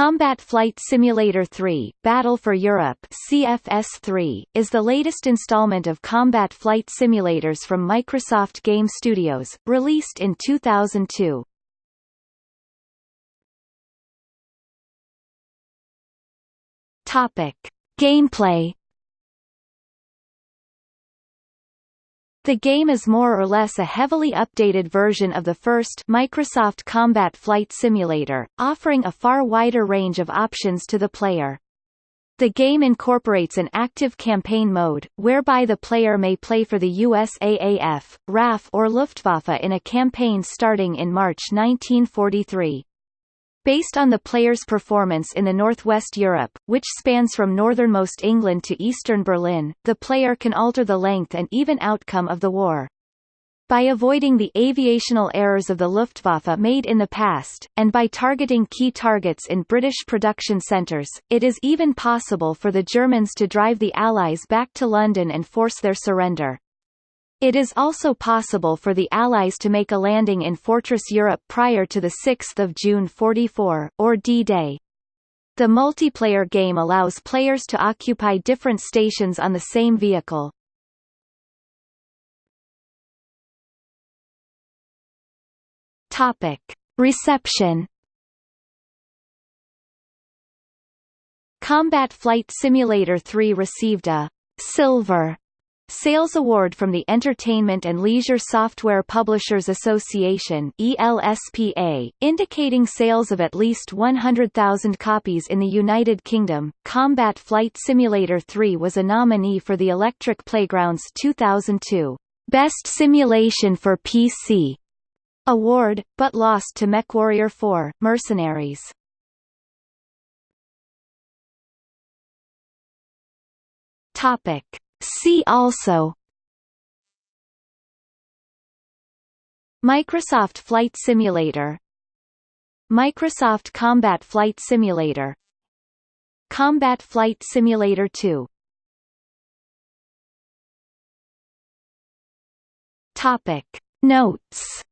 Combat Flight Simulator 3 Battle for Europe CFS3, is the latest installment of combat flight simulators from Microsoft Game Studios, released in 2002. Topic. Gameplay The game is more or less a heavily updated version of the first Microsoft Combat Flight Simulator, offering a far wider range of options to the player. The game incorporates an active campaign mode, whereby the player may play for the USAAF, RAF or Luftwaffe in a campaign starting in March 1943. Based on the player's performance in the Northwest Europe, which spans from northernmost England to eastern Berlin, the player can alter the length and even outcome of the war. By avoiding the aviational errors of the Luftwaffe made in the past, and by targeting key targets in British production centres, it is even possible for the Germans to drive the Allies back to London and force their surrender. It is also possible for the Allies to make a landing in Fortress Europe prior to 6 June 44, or D-Day. The multiplayer game allows players to occupy different stations on the same vehicle. Reception Combat Flight Simulator 3 received a «Silver» Sales Award from the Entertainment and Leisure Software Publishers Association ELSPA, indicating sales of at least 100,000 copies in the United Kingdom. Combat Flight Simulator 3 was a nominee for the Electric Playgrounds 2002 Best Simulation for PC award, but lost to MechWarrior 4: Mercenaries. Topic See also. Microsoft Flight Simulator. Microsoft Combat Flight Simulator. Combat Flight Simulator 2 Topic. Notes